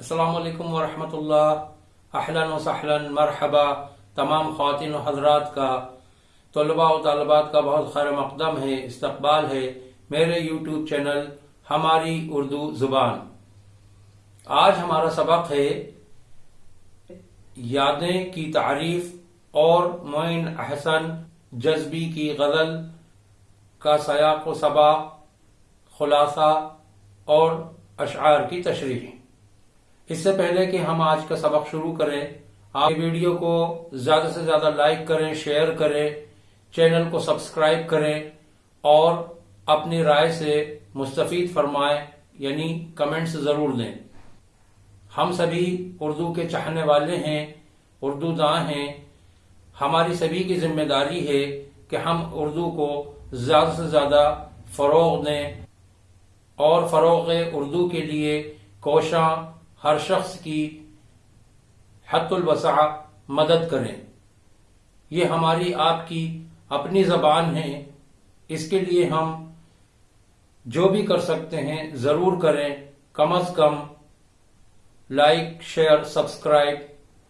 السلام علیکم ورحمۃ اللہ اہلاً و سہلاً مرحبا تمام خواتین و حضرات کا طلباء و طالبات کا بہت خیر مقدم ہے استقبال ہے میرے یوٹیوب چینل ہماری اردو زبان آج ہمارا سبق ہے یادیں کی تعریف اور معین احسن جذبی کی غزل کا سیاق و سباق خلاصہ اور اشعار کی تشریح اس سے پہلے کہ ہم آج کا سبق شروع کریں، آپ ویڈیو کو زیادہ سے زیادہ لائک کریں، شیئر کریں، چینل کو سبسکرائب کریں اور اپنی رائے سے مستفید فرمائیں یعنی کمنٹس ضرور دیں ہم سبھی اردو کے چاہنے والے ہیں، اردو داں ہیں۔ ہماری سبھی کی ذمہ داری ہے کہ ہم اردو کو زیادہ سے زیادہ فروغ دیں اور فروغ اردو کے لیے کوشاں ہر شخص کی حت الوسع مدد کریں۔ یہ ہماری آپ کی اپنی زبان ہے۔ اس کے لیے ہم جو بھی کر سکتے ہیں ضرور کریں۔ کم از کم لائک، شیئر، سبسکرائب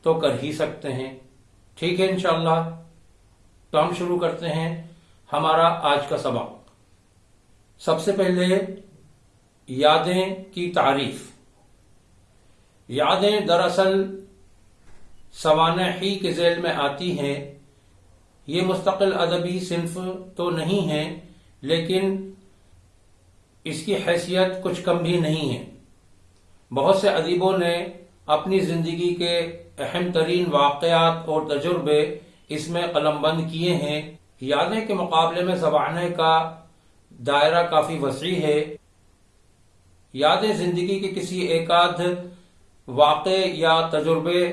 تو کر ہی سکتے ہیں۔ ٹھیک ہے، انشاءاللہ۔ تو ہم شروع کرتے ہیں ہمارا آج کا سبق۔ سب سے پہلے یادیں کی تعریف۔ یادیں دراصل سوانحی کے ذیل میں آتی ہیں۔ یہ مستقل ادبی صنف تو نہیں ہے لیکن اس کی حیثیت کچھ کم بھی نہیں ہے بہت سے ادیبوں نے اپنی زندگی کے اہم ترین واقعات اور تجربے اس میں قلم بند کیے ہیں۔ یادیں کے مقابلے میں زبانیں کا دائرہ کافی وسیع ہے۔ یادیں زندگی کے کسی ایک آدھ واقع یا تجربے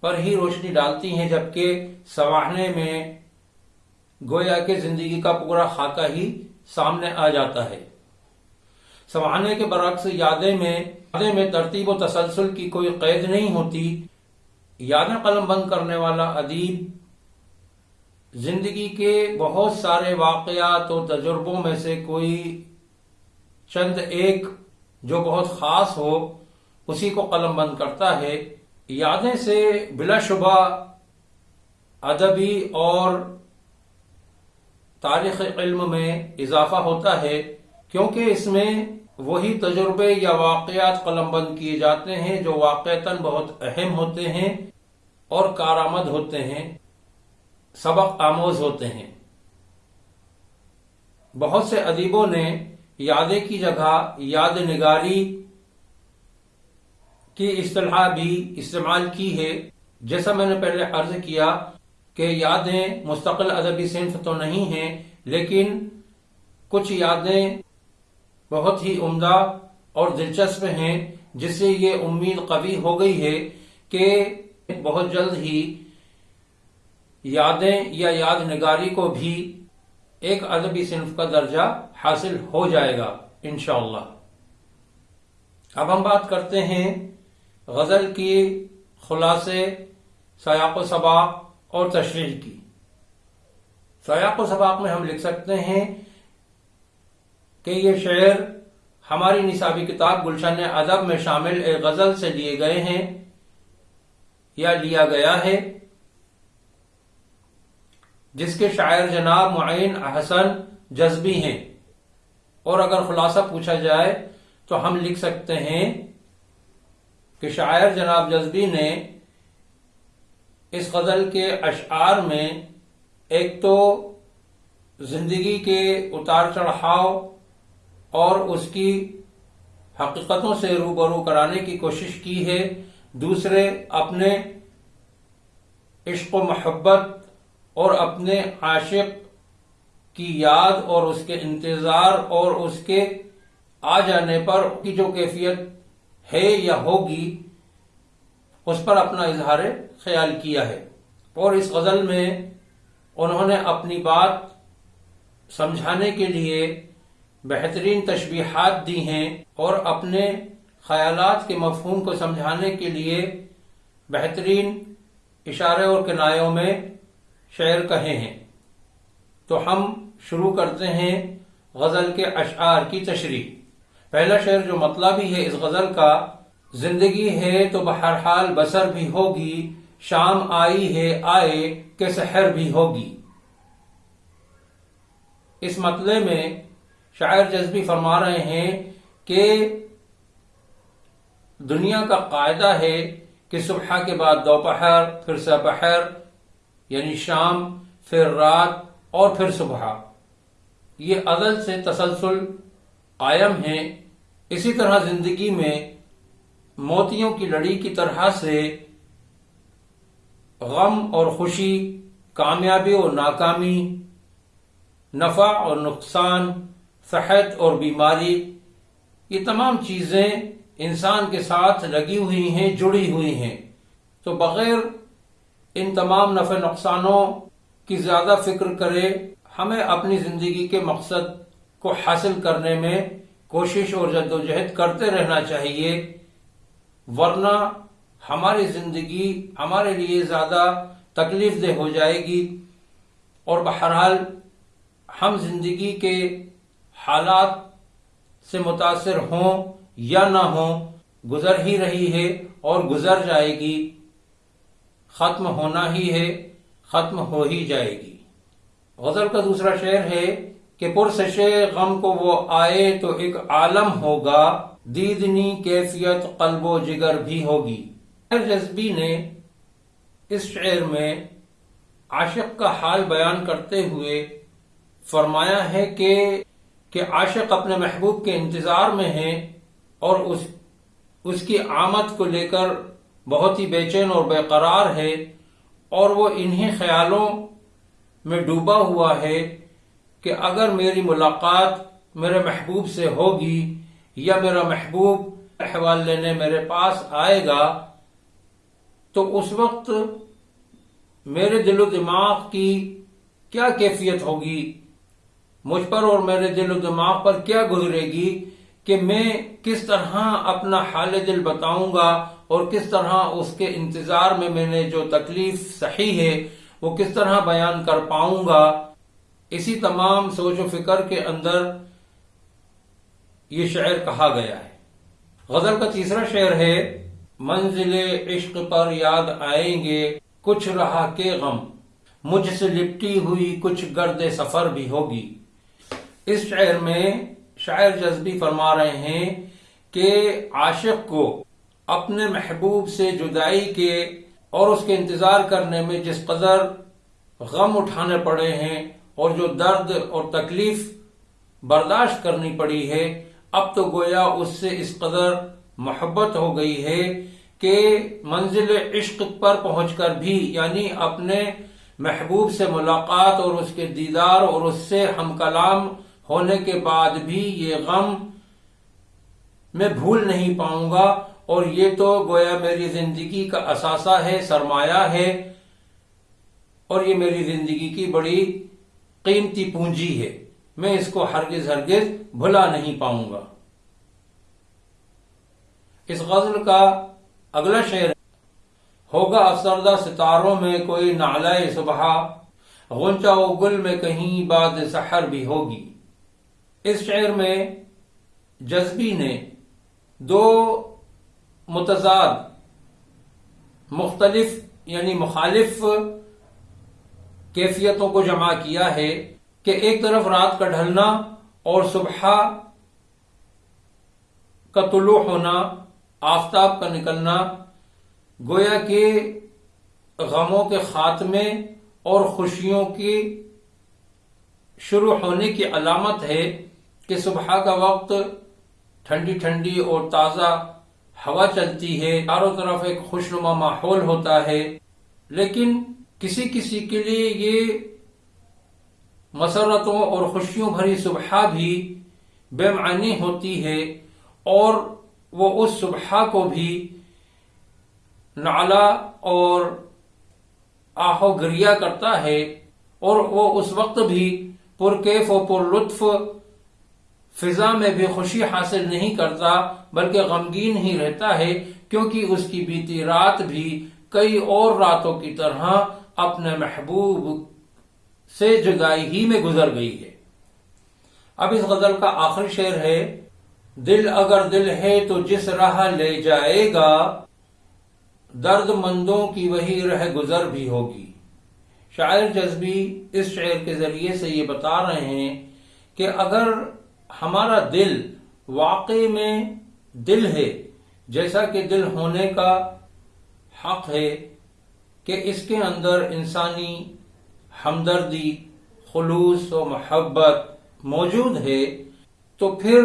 پر ہی روشنی ڈالتی ہیں، جبکہ سواہنے میں گویا کہ زندگی کا پورا خاکہ ہی سامنے آ جاتا ہے۔ سواہنے کے برعکس یادیں میں یادیں میں ترتیب و تسلسل کی کوئی قید نہیں ہوتی۔ یادیں قلم بند کرنے والا ادیب زندگی کے بہت سارے واقعات و تجربوں میں سے کوئی چند ایک جو بہت خاص ہو اسی کو قلم بند کرتا ہے۔ یادیں سے بلا شبہ ادبی اور تاریخ علم میں اضافہ ہوتا ہے، کیونکہ اس میں وہی تجربے یا واقعات قلم بند کیے جاتے ہیں جو واقعتاً بہت اہم ہوتے ہیں اور کارآمد ہوتے ہیں، سبق آموز ہوتے ہیں۔ بہت سے ادیبوں نے یادیں کی جگہ یاد نگاری کی اصطلاح بھی استعمال کی ہے۔ جیسا میں نے پہلے عرض کیا کہ یادیں مستقل ادبی صنف تو نہیں ہیں، لیکن کچھ یادیں بہت ہی عمدہ اور دلچسپ ہیں، جس سے یہ امید قوی ہو گئی ہے کہ بہت جلد ہی یادیں یا یاد نگاری کو بھی ایک ادبی صنف کا درجہ حاصل ہو جائے گا، انشاءاللہ۔ اب ہم بات کرتے ہیں غزل کی خلاصے، سیاق و سباق اور تشریح کی۔ سیاق و سباق میں ہم لکھ سکتے ہیں کہ یہ شعر ہماری نصابی کتاب گلشن ادب میں شامل ایک غزل سے لیے گئے ہیں یا لیا گیا ہے، جس کے شاعر جناب معین احسن جذبی ہیں۔ اور اگر خلاصہ پوچھا جائے تو ہم لکھ سکتے ہیں کہ شاعر جناب جذبی نے اس غزل کے اشعار میں ایک تو زندگی کے اتار چڑھاؤ اور اس کی حقیقتوں سے روبرو کرانے کی کوشش کی ہے، دوسرے اپنے عشق و محبت اور اپنے عاشق کی یاد اور اس کے انتظار اور اس کے آ جانے پر، کی جو کیفیت ہے یا ہوگی، اس پر اپنا اظہار خیال کیا ہے۔ اور اس غزل میں انہوں نے اپنی بات سمجھانے کے لیے بہترین تشبیحات دی ہیں اور اپنے خیالات کے مفہوم کو سمجھانے کے لیے بہترین اشارے اور کنایوں میں شعر کہے ہیں۔ تو ہم شروع کرتے ہیں غزل کے اشعار کی تشریح۔ پہلا شعر جو مطلب ہی ہے اس غزل کا، زندگی ہے تو بہرحال بسر بھی ہوگی، شام آئی ہے آئے کہ سحر بھی ہوگی۔ اس مطلب میں شاعر جذبی فرما رہے ہیں کہ دنیا کا قاعدہ ہے کہ صبح کے بعد دوپہر، پھر سپہر یعنی شام، پھر رات اور پھر صبح۔ یہ عدل سے تسلسل قائم ہے اسی طرح زندگی میں موتیوں کی لڑی کی طرح سے غم اور خوشی، کامیابی اور ناکامی، نفع اور نقصان، صحت اور بیماری، یہ تمام چیزیں انسان کے ساتھ لگی ہوئی ہیں، جڑی ہوئی ہیں۔ تو بغیر ان تمام نفع نقصانوں کی زیادہ فکر کرے، ہمیں اپنی زندگی کے مقصد کو حاصل کرنے میں کوشش اور جد و جہد کرتے رہنا چاہیے، ورنہ ہماری زندگی ہمارے لیے زیادہ تکلیف دہ ہو جائے گی۔ اور بہرحال ہم زندگی کے حالات سے متاثر ہوں یا نہ ہوں، گزر ہی رہی ہے اور گزر جائے گی۔ ختم ہونا ہی ہے، ختم ہو ہی جائے گی۔ غزل کا دوسرا شعر ہے کہ پرسش غم کو وہ آئے تو ایک عالم ہوگا، دیدنی کیفیت قلب و جگر بھی ہوگی۔ جذبی نے اس شعر میں عاشق کا حال بیان کرتے ہوئے فرمایا ہے کہ کہ عاشق اپنے محبوب کے انتظار میں ہیں اور اس اس کی آمد کو لے کر بہت ہی بے چین اور بے قرار ہے اور وہ انہی خیالوں میں ڈوبا ہوا ہے۔ کہ اگر میری ملاقات میرے محبوب سے ہوگی یا میرا محبوب احوال لینے میرے پاس آئے گا، تو اس وقت میرے دل و دماغ کی کیا کیفیت ہوگی؟ مجھ پر اور میرے دل و دماغ پر کیا گزرے گی کہ میں کس طرح اپنا حال دل بتاؤں گا اور کس طرح اس کے انتظار میں میں نے جو تکلیف صحیح ہے وہ کس طرح بیان کر پاؤں گا؟ اسی تمام سوچ و فکر کے اندر یہ شعر کہا گیا ہے۔ غزل کا تیسرا شعر ہے، منزل عشق پر یاد آئیں گے، کچھ رہا کے غم۔ مجھ سے لپٹی ہوئی کچھ گرد سفر بھی ہوگی۔ اس شعر میں شاعر جذبی فرما رہے ہیں کہ عاشق کو اپنے محبوب سے جدائی کے اور اس کے انتظار کرنے میں جس قدر غم اٹھانے پڑے ہیں اور جو درد اور تکلیف برداشت کرنی پڑی ہے، اب تو گویا اس سے اس قدر محبت ہو گئی ہے کہ منزل عشق پر پہنچ کر بھی یعنی اپنے محبوب سے ملاقات اور اس کے دیدار اور اس سے ہم کلام ہونے کے بعد بھی یہ غم میں بھول نہیں پاؤں گا۔ اور یہ تو گویا میری زندگی کا اثاثہ ہے، سرمایہ ہے۔ اور یہ میری زندگی کی بڑی قیمتی پونجی ہے۔ میں اس کو ہرگز ہرگز بھلا نہیں پاؤں گا۔ اس غزل کا اگلا شعر ہوگا افسردہ ستاروں میں کوئی نالائے صبح، غنچہ و گل میں کہیں بعد سحر بھی ہوگی۔ اس شعر میں جذبی نے دو متضاد، مختلف یعنی مخالف کیفیتوں کو جمع کیا ہے کہ ایک طرف رات کا ڈھلنا اور صبح کا طلوع ہونا، آفتاب کا نکلنا، گویا کہ غموں کے خاتمے اور خوشیوں کی شروع ہونے کی علامت ہے کہ صبح کا وقت ٹھنڈی ٹھنڈی اور تازہ ہوا چلتی ہے۔ چاروں طرف ایک خوشنما ماحول ہوتا ہے، لیکن کسی کسی کے لیے یہ مسرتوں اور خوشیوں بھری صبح بھی بے معنی ہوتی ہے اور وہ اس صبح کو بھی نالا اور آہو گریا کرتا ہے اور وہ اس وقت بھی پرکیف و پر لطف فضا میں بھی خوشی حاصل نہیں کرتا بلکہ غمگین ہی رہتا ہے کیونکہ اس کی بیتی رات بھی کئی اور راتوں کی طرح اپنے محبوب سے جدائی ہی میں گزر گئی ہے۔ اب اس غزل کا آخری شعر ہے، دل اگر دل ہے تو جس راہ لے جائے گا، درد مندوں کی وہی رہ گزر بھی ہوگی۔ شاعر جذبی اس شعر کے ذریعے سے یہ بتا رہے ہیں کہ اگر ہمارا دل واقع میں دل ہے، جیسا کہ دل ہونے کا حق ہے کہ اس کے اندر انسانی ہمدردی، خلوص و محبت موجود ہے، تو پھر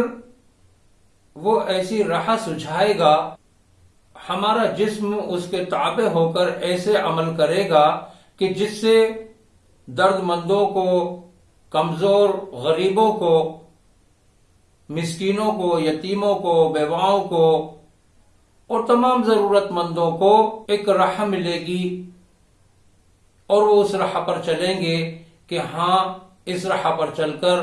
وہ ایسی راہ سجھائے گا، ہمارا جسم اس کے تابع ہو کر ایسے عمل کرے گا کہ جس سے درد مندوں کو، کمزور غریبوں کو، مسکینوں کو، یتیموں کو، بیواؤں کو اور تمام ضرورت مندوں کو ایک راہ ملے گی اور وہ اس راہ پر چلیں گے کہ ہاں اس راہ پر چل کر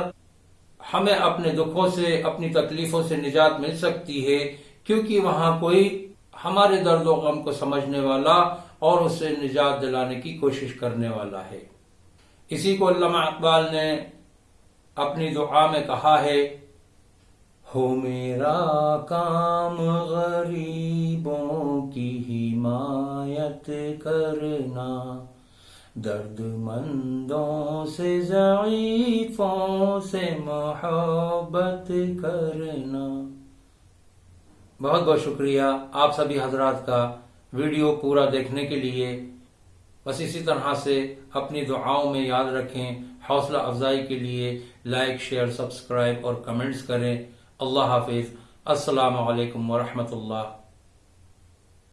ہمیں اپنے دکھوں سے، اپنی تکلیفوں سے نجات مل سکتی ہے، کیونکہ وہاں کوئی ہمارے درد و غم کو سمجھنے والا اور اس سے نجات دلانے کی کوشش کرنے والا ہے۔ اسی کو علامہ اقبال نے اپنی دعا میں کہا ہے، ہو میرا کام غریبوں کی حمایت کرنا۔ درد مندوں سے ضعیفوں سے محبت کرنا۔ بہت بہت شکریہ آپ سبھی حضرات کا ویڈیو پورا دیکھنے کے لیے۔ بس اسی طرح سے اپنی دعاؤں میں یاد رکھیں، حوصلہ افزائی کے لیے لائک، شیئر، سبسکرائب اور کمنٹس کریں۔ اللہ حافظ۔ السلام علیکم ورحمۃ اللہ۔